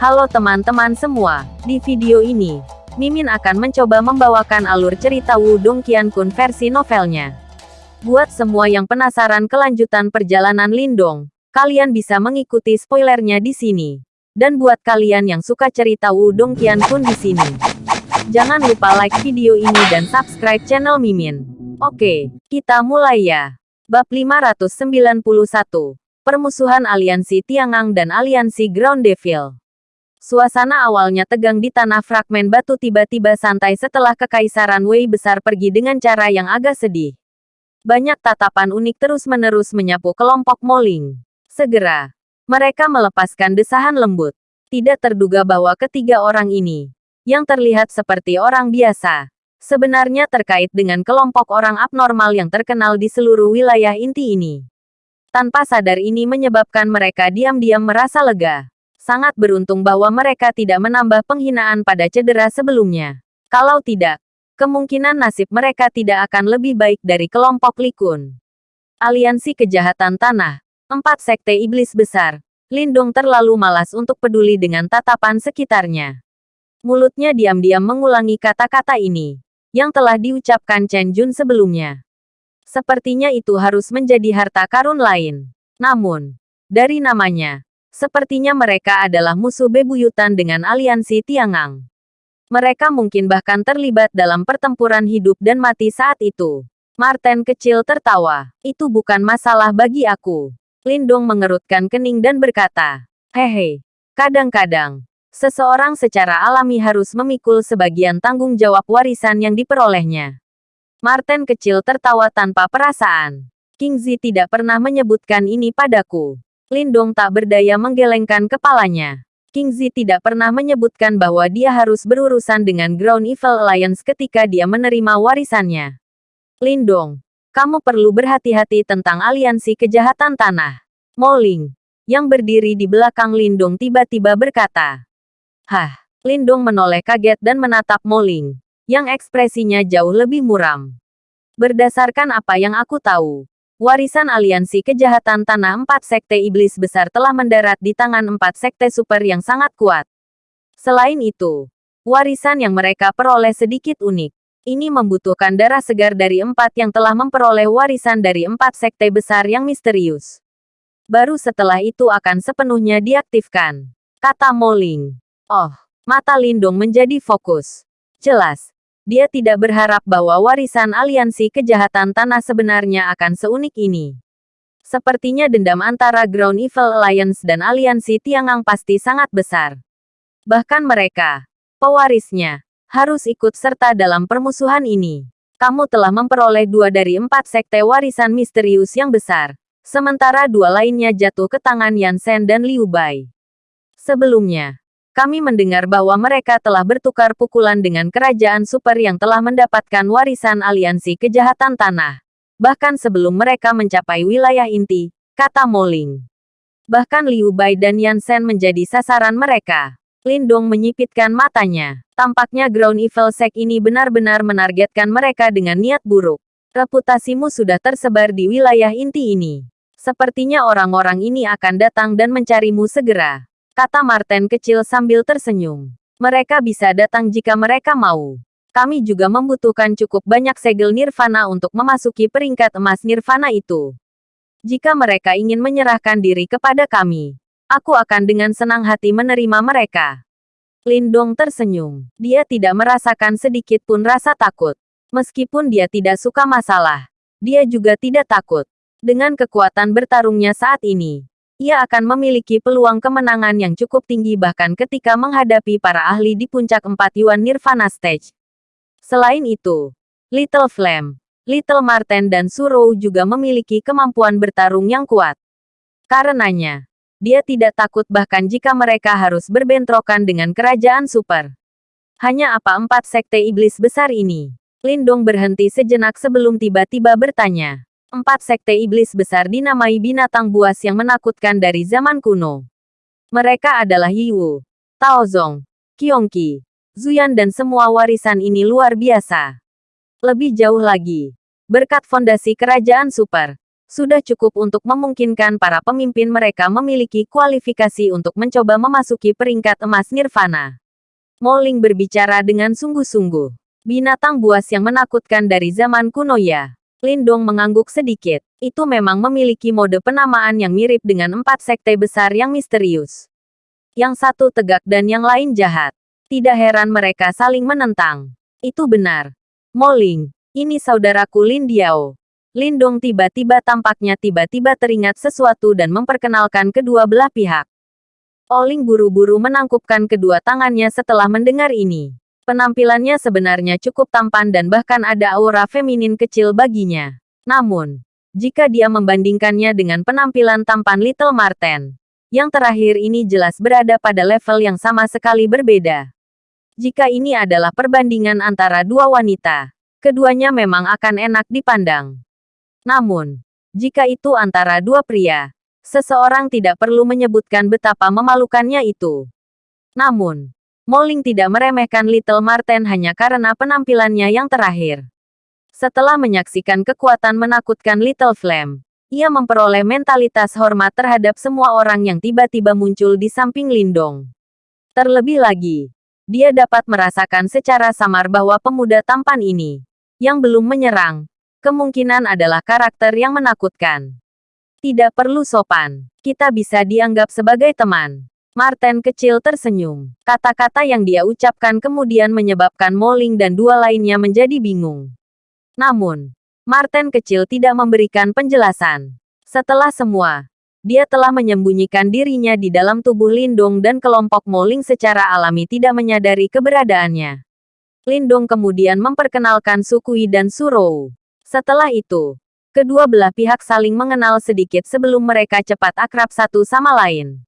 Halo teman-teman semua, di video ini, Mimin akan mencoba membawakan alur cerita Wudong Qiankun versi novelnya. Buat semua yang penasaran kelanjutan perjalanan Lindong, kalian bisa mengikuti spoilernya di sini. Dan buat kalian yang suka cerita Wudong Qiankun di sini, jangan lupa like video ini dan subscribe channel Mimin. Oke, kita mulai ya. Bab 591. Permusuhan Aliansi Tiangang dan Aliansi Ground Devil. Suasana awalnya tegang di tanah fragmen batu tiba-tiba santai setelah Kekaisaran Wei besar pergi dengan cara yang agak sedih. Banyak tatapan unik terus-menerus menyapu kelompok Moling. Segera, mereka melepaskan desahan lembut. Tidak terduga bahwa ketiga orang ini, yang terlihat seperti orang biasa, sebenarnya terkait dengan kelompok orang abnormal yang terkenal di seluruh wilayah inti ini. Tanpa sadar ini menyebabkan mereka diam-diam merasa lega sangat beruntung bahwa mereka tidak menambah penghinaan pada cedera sebelumnya. Kalau tidak, kemungkinan nasib mereka tidak akan lebih baik dari kelompok Likun. Aliansi Kejahatan Tanah, empat sekte iblis besar, Lindung terlalu malas untuk peduli dengan tatapan sekitarnya. Mulutnya diam-diam mengulangi kata-kata ini, yang telah diucapkan Chen Jun sebelumnya. Sepertinya itu harus menjadi harta karun lain. Namun, dari namanya, Sepertinya mereka adalah musuh bebuyutan dengan aliansi Tiangang. Mereka mungkin bahkan terlibat dalam pertempuran hidup dan mati saat itu. Martin kecil tertawa. Itu bukan masalah bagi aku. Lindong mengerutkan kening dan berkata, Hehe, kadang-kadang, seseorang secara alami harus memikul sebagian tanggung jawab warisan yang diperolehnya. Martin kecil tertawa tanpa perasaan. King Zi tidak pernah menyebutkan ini padaku. Lindong tak berdaya menggelengkan kepalanya. King Zi tidak pernah menyebutkan bahwa dia harus berurusan dengan Ground Evil Alliance ketika dia menerima warisannya. Lindong, kamu perlu berhati-hati tentang aliansi kejahatan tanah. Moling, yang berdiri di belakang Lindong tiba-tiba berkata. Hah, Lindong menoleh kaget dan menatap Moling, yang ekspresinya jauh lebih muram. Berdasarkan apa yang aku tahu, Warisan aliansi kejahatan tanah empat sekte iblis besar telah mendarat di tangan empat sekte super yang sangat kuat. Selain itu, warisan yang mereka peroleh sedikit unik. Ini membutuhkan darah segar dari empat yang telah memperoleh warisan dari empat sekte besar yang misterius. Baru setelah itu akan sepenuhnya diaktifkan. Kata Moling. Oh, mata Lindung menjadi fokus. Jelas, dia tidak berharap bahwa warisan aliansi kejahatan tanah sebenarnya akan seunik ini. Sepertinya dendam antara Ground Evil Alliance dan aliansi Tiangang pasti sangat besar. Bahkan mereka, pewarisnya, harus ikut serta dalam permusuhan ini. Kamu telah memperoleh dua dari empat sekte warisan misterius yang besar, sementara dua lainnya jatuh ke tangan Yansen dan Liu Bai. Sebelumnya, kami mendengar bahwa mereka telah bertukar pukulan dengan kerajaan super yang telah mendapatkan warisan aliansi kejahatan tanah. Bahkan sebelum mereka mencapai wilayah inti, kata Moling. Bahkan Liu Bai dan Yansen menjadi sasaran mereka. Lindong menyipitkan matanya. Tampaknya Ground Evil Sect ini benar-benar menargetkan mereka dengan niat buruk. Reputasimu sudah tersebar di wilayah inti ini. Sepertinya orang-orang ini akan datang dan mencarimu segera kata Martin kecil sambil tersenyum. Mereka bisa datang jika mereka mau. Kami juga membutuhkan cukup banyak segel nirvana untuk memasuki peringkat emas nirvana itu. Jika mereka ingin menyerahkan diri kepada kami, aku akan dengan senang hati menerima mereka. Lindong tersenyum. Dia tidak merasakan sedikit pun rasa takut. Meskipun dia tidak suka masalah, dia juga tidak takut. Dengan kekuatan bertarungnya saat ini, ia akan memiliki peluang kemenangan yang cukup tinggi bahkan ketika menghadapi para ahli di puncak empat Yuan Nirvana Stage. Selain itu, Little Flame, Little Marten dan Surou juga memiliki kemampuan bertarung yang kuat. Karenanya, dia tidak takut bahkan jika mereka harus berbentrokan dengan kerajaan super. Hanya apa empat sekte iblis besar ini? Lindong berhenti sejenak sebelum tiba-tiba bertanya. Empat sekte iblis besar dinamai binatang buas yang menakutkan dari zaman kuno. Mereka adalah Yiwu, Taozong, Qiongqi, Zuyan dan semua warisan ini luar biasa. Lebih jauh lagi, berkat fondasi kerajaan super, sudah cukup untuk memungkinkan para pemimpin mereka memiliki kualifikasi untuk mencoba memasuki peringkat emas nirvana. Moling berbicara dengan sungguh-sungguh. Binatang buas yang menakutkan dari zaman kuno ya. Lindong mengangguk sedikit. Itu memang memiliki mode penamaan yang mirip dengan empat sekte besar yang misterius. Yang satu tegak dan yang lain jahat. Tidak heran mereka saling menentang. Itu benar. Moling, ini saudaraku Lin Diao. Lindong tiba-tiba tampaknya tiba-tiba teringat sesuatu dan memperkenalkan kedua belah pihak. Oling buru-buru menangkupkan kedua tangannya setelah mendengar ini. Penampilannya sebenarnya cukup tampan dan bahkan ada aura feminin kecil baginya. Namun, jika dia membandingkannya dengan penampilan tampan Little Marten, yang terakhir ini jelas berada pada level yang sama sekali berbeda. Jika ini adalah perbandingan antara dua wanita, keduanya memang akan enak dipandang. Namun, jika itu antara dua pria, seseorang tidak perlu menyebutkan betapa memalukannya itu. Namun, Moling tidak meremehkan Little Marten hanya karena penampilannya yang terakhir. Setelah menyaksikan kekuatan menakutkan Little Flame, ia memperoleh mentalitas hormat terhadap semua orang yang tiba-tiba muncul di samping Lindong. Terlebih lagi, dia dapat merasakan secara samar bahwa pemuda tampan ini, yang belum menyerang, Kemungkinan adalah karakter yang menakutkan. Tidak perlu sopan. Kita bisa dianggap sebagai teman. Martin kecil tersenyum. Kata-kata yang dia ucapkan kemudian menyebabkan Moling dan dua lainnya menjadi bingung. Namun, Martin kecil tidak memberikan penjelasan. Setelah semua, dia telah menyembunyikan dirinya di dalam tubuh Lindung dan kelompok Moling secara alami tidak menyadari keberadaannya. Lindung kemudian memperkenalkan Sukui dan Surou. Setelah itu, kedua belah pihak saling mengenal sedikit sebelum mereka cepat akrab satu sama lain.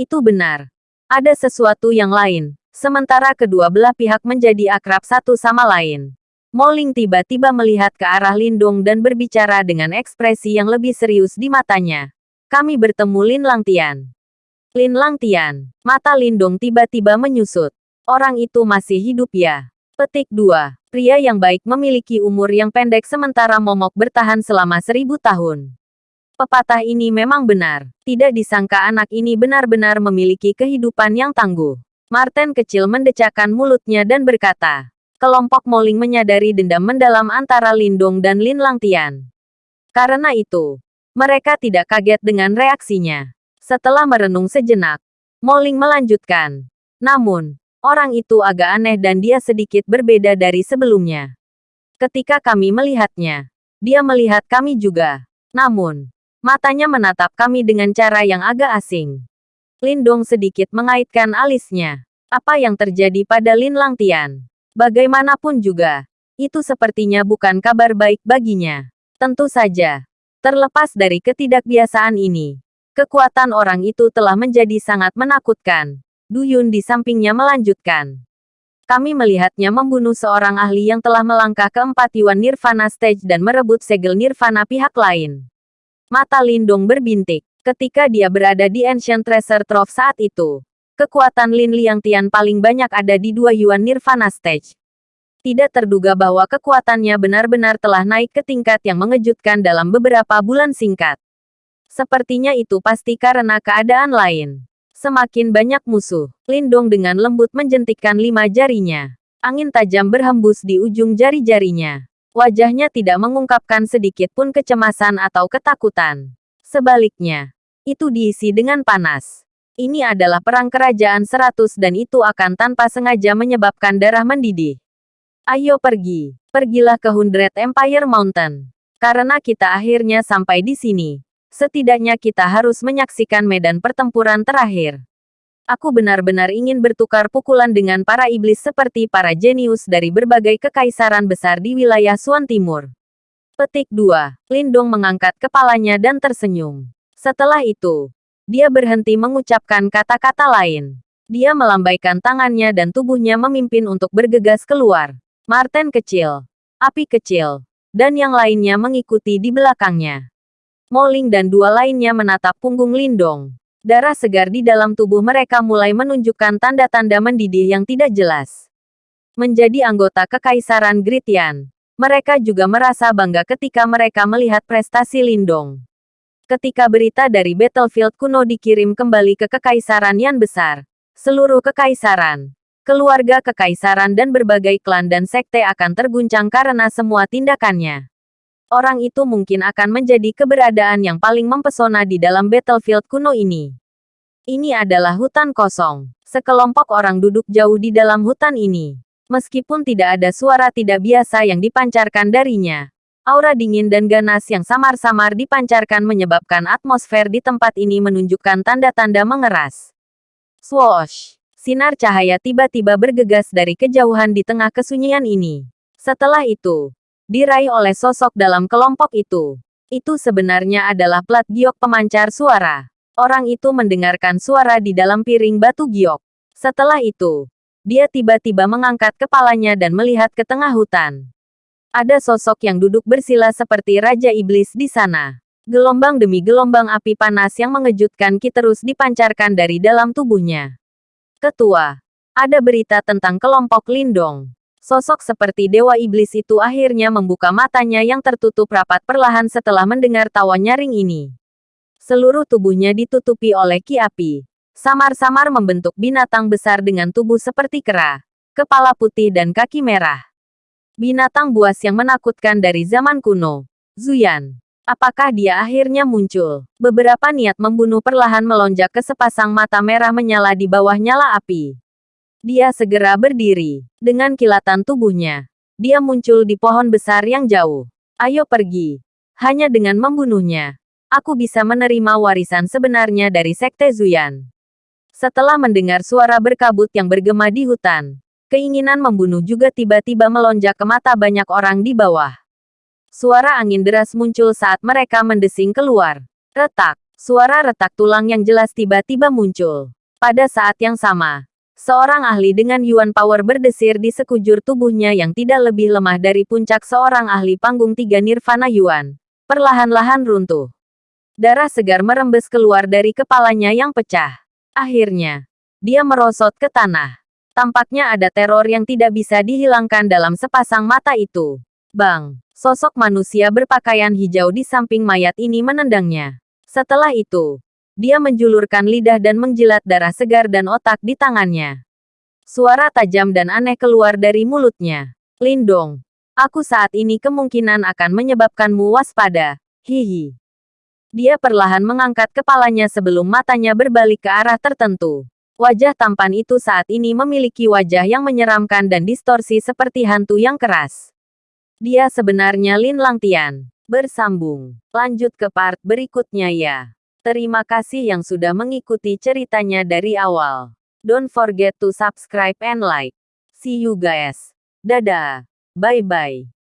Itu benar. Ada sesuatu yang lain, sementara kedua belah pihak menjadi akrab satu sama lain. Moling tiba-tiba melihat ke arah Lindung dan berbicara dengan ekspresi yang lebih serius di matanya. Kami bertemu Lin Langtian. Lin Langtian. Mata Lindung tiba-tiba menyusut. Orang itu masih hidup ya? Petik 2. Pria yang baik memiliki umur yang pendek sementara momok bertahan selama seribu tahun. Pepatah ini memang benar. Tidak disangka anak ini benar-benar memiliki kehidupan yang tangguh. Martin kecil mendecakkan mulutnya dan berkata, kelompok Moling menyadari dendam mendalam antara Lindong dan Lin Langtian. Karena itu, mereka tidak kaget dengan reaksinya. Setelah merenung sejenak, Moling melanjutkan. Namun, Orang itu agak aneh dan dia sedikit berbeda dari sebelumnya. Ketika kami melihatnya, dia melihat kami juga. Namun, matanya menatap kami dengan cara yang agak asing. Lindong sedikit mengaitkan alisnya. Apa yang terjadi pada Lin Langtian? Bagaimanapun juga, itu sepertinya bukan kabar baik baginya. Tentu saja, terlepas dari ketidakbiasaan ini, kekuatan orang itu telah menjadi sangat menakutkan. Duyun di sampingnya melanjutkan. Kami melihatnya membunuh seorang ahli yang telah melangkah ke empat Yuan Nirvana Stage dan merebut segel Nirvana pihak lain. Mata Lindong berbintik. Ketika dia berada di Ancient Treasure Trove saat itu, kekuatan Lin Liangtian paling banyak ada di dua Yuan Nirvana Stage. Tidak terduga bahwa kekuatannya benar-benar telah naik ke tingkat yang mengejutkan dalam beberapa bulan singkat. Sepertinya itu pasti karena keadaan lain. Semakin banyak musuh. Lindong dengan lembut menjentikkan lima jarinya. Angin tajam berhembus di ujung jari-jarinya. Wajahnya tidak mengungkapkan sedikit pun kecemasan atau ketakutan. Sebaliknya, itu diisi dengan panas. Ini adalah perang kerajaan seratus dan itu akan tanpa sengaja menyebabkan darah mendidih. Ayo pergi. Pergilah ke Hundred Empire Mountain. Karena kita akhirnya sampai di sini. Setidaknya kita harus menyaksikan medan pertempuran terakhir. Aku benar-benar ingin bertukar pukulan dengan para iblis seperti para jenius dari berbagai kekaisaran besar di wilayah Suan Timur. Petik 2. Lindong mengangkat kepalanya dan tersenyum. Setelah itu, dia berhenti mengucapkan kata-kata lain. Dia melambaikan tangannya dan tubuhnya memimpin untuk bergegas keluar. Martin kecil, api kecil, dan yang lainnya mengikuti di belakangnya. Moling dan dua lainnya menatap punggung Lindong. Darah segar di dalam tubuh mereka mulai menunjukkan tanda-tanda mendidih yang tidak jelas. Menjadi anggota Kekaisaran Gritian, Mereka juga merasa bangga ketika mereka melihat prestasi Lindong. Ketika berita dari battlefield kuno dikirim kembali ke Kekaisaran Yan Besar, seluruh kekaisaran, keluarga kekaisaran dan berbagai klan dan sekte akan terguncang karena semua tindakannya. Orang itu mungkin akan menjadi keberadaan yang paling mempesona di dalam battlefield kuno ini. Ini adalah hutan kosong. Sekelompok orang duduk jauh di dalam hutan ini. Meskipun tidak ada suara tidak biasa yang dipancarkan darinya, aura dingin dan ganas yang samar-samar dipancarkan menyebabkan atmosfer di tempat ini menunjukkan tanda-tanda mengeras. Swoosh! Sinar cahaya tiba-tiba bergegas dari kejauhan di tengah kesunyian ini. Setelah itu, diraih oleh sosok dalam kelompok itu. Itu sebenarnya adalah plat giok pemancar suara. Orang itu mendengarkan suara di dalam piring batu giok. Setelah itu, dia tiba-tiba mengangkat kepalanya dan melihat ke tengah hutan. Ada sosok yang duduk bersila seperti Raja Iblis di sana. Gelombang demi gelombang api panas yang mengejutkan Ki terus dipancarkan dari dalam tubuhnya. Ketua, ada berita tentang kelompok Lindong. Sosok seperti Dewa Iblis itu akhirnya membuka matanya yang tertutup rapat perlahan setelah mendengar tawa nyaring ini. Seluruh tubuhnya ditutupi oleh ki api samar-samar membentuk binatang besar dengan tubuh seperti kera, kepala putih dan kaki merah. Binatang buas yang menakutkan dari zaman kuno. Zuyan. Apakah dia akhirnya muncul? Beberapa niat membunuh perlahan melonjak ke sepasang mata merah menyala di bawah nyala api. Dia segera berdiri. Dengan kilatan tubuhnya, dia muncul di pohon besar yang jauh. Ayo pergi. Hanya dengan membunuhnya, aku bisa menerima warisan sebenarnya dari Sekte Zuyan. Setelah mendengar suara berkabut yang bergema di hutan, keinginan membunuh juga tiba-tiba melonjak ke mata banyak orang di bawah. Suara angin deras muncul saat mereka mendesing keluar. Retak, suara retak tulang yang jelas tiba-tiba muncul. Pada saat yang sama, seorang ahli dengan Yuan Power berdesir di sekujur tubuhnya yang tidak lebih lemah dari puncak seorang ahli panggung tiga Nirvana Yuan. Perlahan-lahan runtuh. Darah segar merembes keluar dari kepalanya yang pecah. Akhirnya, dia merosot ke tanah. Tampaknya ada teror yang tidak bisa dihilangkan dalam sepasang mata itu. Bang, sosok manusia berpakaian hijau di samping mayat ini menendangnya. Setelah itu, dia menjulurkan lidah dan menjilat darah segar dan otak di tangannya. Suara tajam dan aneh keluar dari mulutnya. Lindong, aku saat ini kemungkinan akan menyebabkanmu waspada. Hihi. Dia perlahan mengangkat kepalanya sebelum matanya berbalik ke arah tertentu. Wajah tampan itu saat ini memiliki wajah yang menyeramkan dan distorsi seperti hantu yang keras. Dia sebenarnya Lin Langtian. Bersambung. Lanjut ke part berikutnya ya. Terima kasih yang sudah mengikuti ceritanya dari awal. Don't forget to subscribe and like. See you guys. Dadah. Bye-bye.